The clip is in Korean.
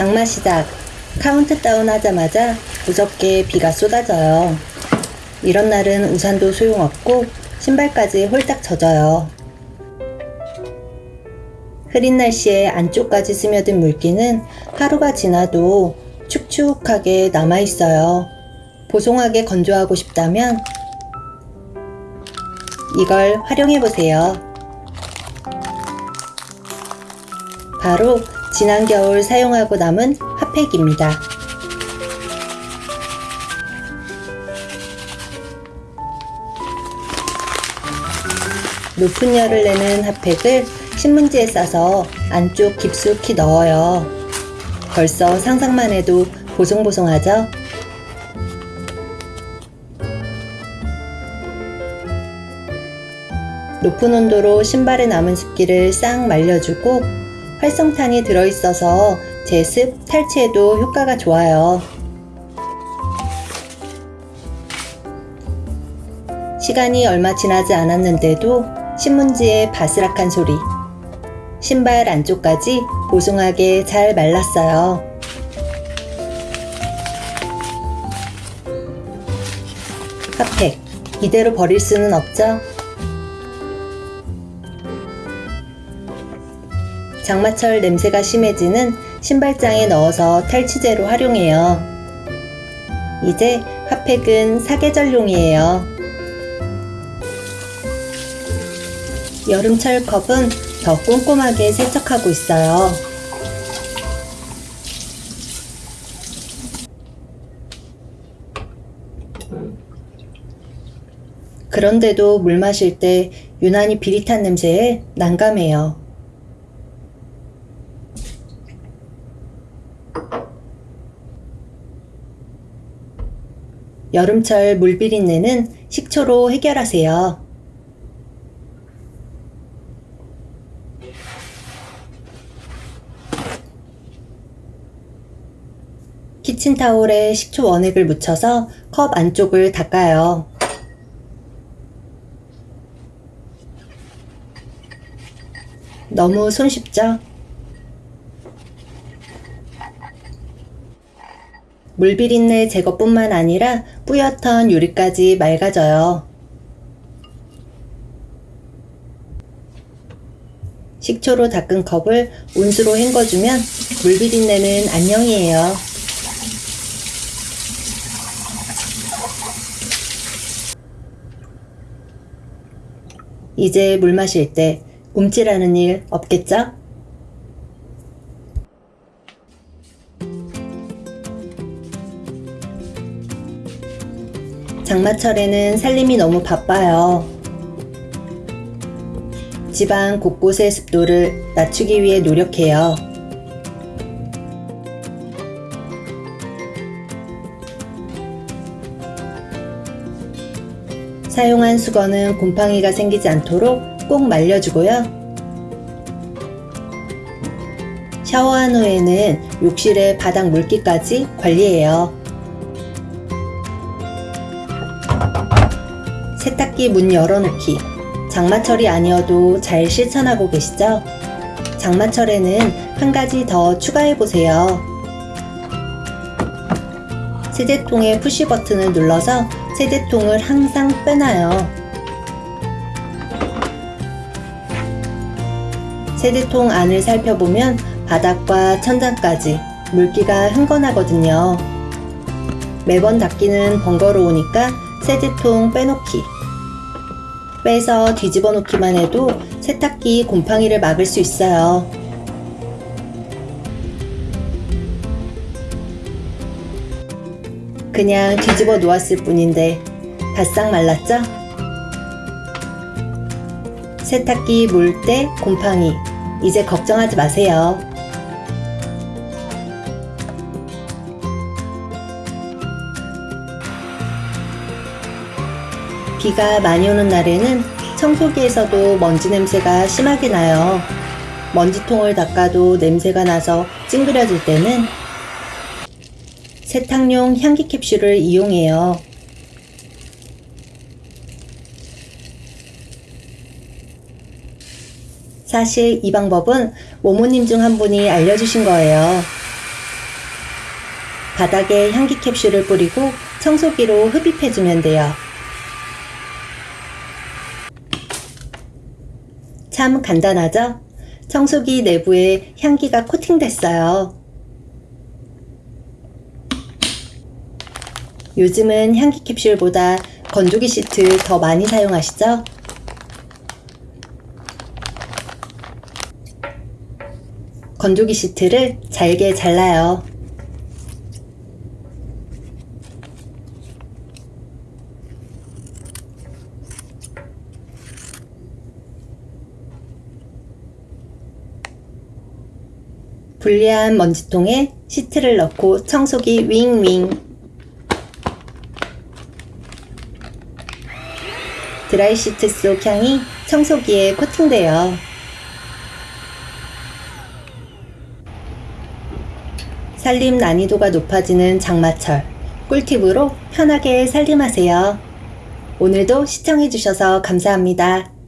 장마 시작. 카운트다운 하자마자 무섭게 비가 쏟아져요. 이런 날은 우산도 소용없고 신발까지 홀딱 젖어요. 흐린 날씨에 안쪽까지 스며든 물기는 하루가 지나도 축축하게 남아있어요. 보송하게 건조하고 싶다면 이걸 활용해보세요. 바로 지난 겨울 사용하고 남은 핫팩입니다. 높은 열을 내는 핫팩을 신문지에 싸서 안쪽 깊숙이 넣어요. 벌써 상상만 해도 보송보송하죠? 높은 온도로 신발에 남은 습기를 싹 말려주고 활성탄이 들어있어서 제습, 탈취에도 효과가 좋아요. 시간이 얼마 지나지 않았는데도 신문지의 바스락한 소리. 신발 안쪽까지 보송하게 잘 말랐어요. 핫팩. 이대로 버릴 수는 없죠? 장마철 냄새가 심해지는 신발장에 넣어서 탈취제로 활용해요. 이제 핫팩은 사계절용이에요. 여름철 컵은 더 꼼꼼하게 세척하고 있어요. 그런데도 물 마실 때 유난히 비릿한 냄새에 난감해요. 여름철 물비린내는 식초로 해결하세요. 키친타올에 식초 원액을 묻혀서 컵 안쪽을 닦아요. 너무 손쉽죠? 물비린내 제거뿐만 아니라 뿌옇던 유리까지 맑아져요. 식초로 닦은 컵을 온수로 헹궈주면 물비린내는 안녕이에요. 이제 물 마실 때 움찔하는 일 없겠죠? 장마철에는 살림이 너무 바빠요. 집안 곳곳의 습도를 낮추기 위해 노력해요. 사용한 수건은 곰팡이가 생기지 않도록 꼭 말려주고요. 샤워한 후에는 욕실의 바닥 물기까지 관리해요. 세탁기 문 열어놓기. 장마철이 아니어도 잘 실천하고 계시죠? 장마철에는 한 가지 더 추가해보세요. 세제통의 푸시 버튼을 눌러서 세제통을 항상 빼놔요. 세제통 안을 살펴보면 바닥과 천장까지 물기가 흥건하거든요. 매번 닦기는 번거로우니까 세제통 빼놓기. 빼서 뒤집어 놓기만 해도 세탁기 곰팡이를 막을 수 있어요. 그냥 뒤집어 놓았을 뿐인데 바싹 말랐죠? 세탁기 물때 곰팡이 이제 걱정하지 마세요. 비가 많이 오는 날에는 청소기에서도 먼지 냄새가 심하게 나요. 먼지통을 닦아도 냄새가 나서 찡그려질 때는 세탁용 향기 캡슐을 이용해요. 사실 이 방법은 모모님 중 한 분이 알려주신 거예요. 바닥에 향기 캡슐을 뿌리고 청소기로 흡입해주면 돼요. 참 간단하죠? 청소기 내부에 향기가 코팅됐어요. 요즘은 향기 캡슐보다 건조기 시트 더 많이 사용하시죠? 건조기 시트를 잘게 잘라요. 분리한 먼지통에 시트를 넣고 청소기 윙윙 드라이 시트 속 향이 청소기에 코팅돼요. 살림 난이도가 높아지는 장마철 꿀팁으로 편하게 살림하세요. 오늘도 시청해주셔서 감사합니다.